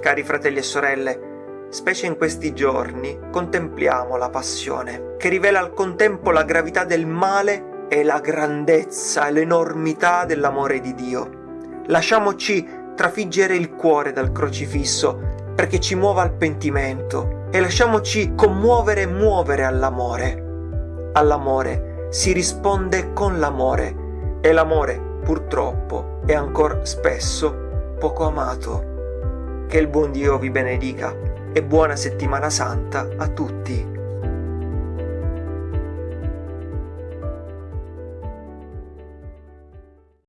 Cari fratelli e sorelle, specie in questi giorni, contempliamo la passione, che rivela al contempo la gravità del male e la grandezza e l'enormità dell'amore di Dio. Lasciamoci trafiggere il cuore dal crocifisso perché ci muova al pentimento e lasciamoci commuovere e muovere all'amore. All'amore si risponde con l'amore e l'amore purtroppo è ancora spesso poco amato. Che il buon Dio vi benedica e buona settimana santa a tutti.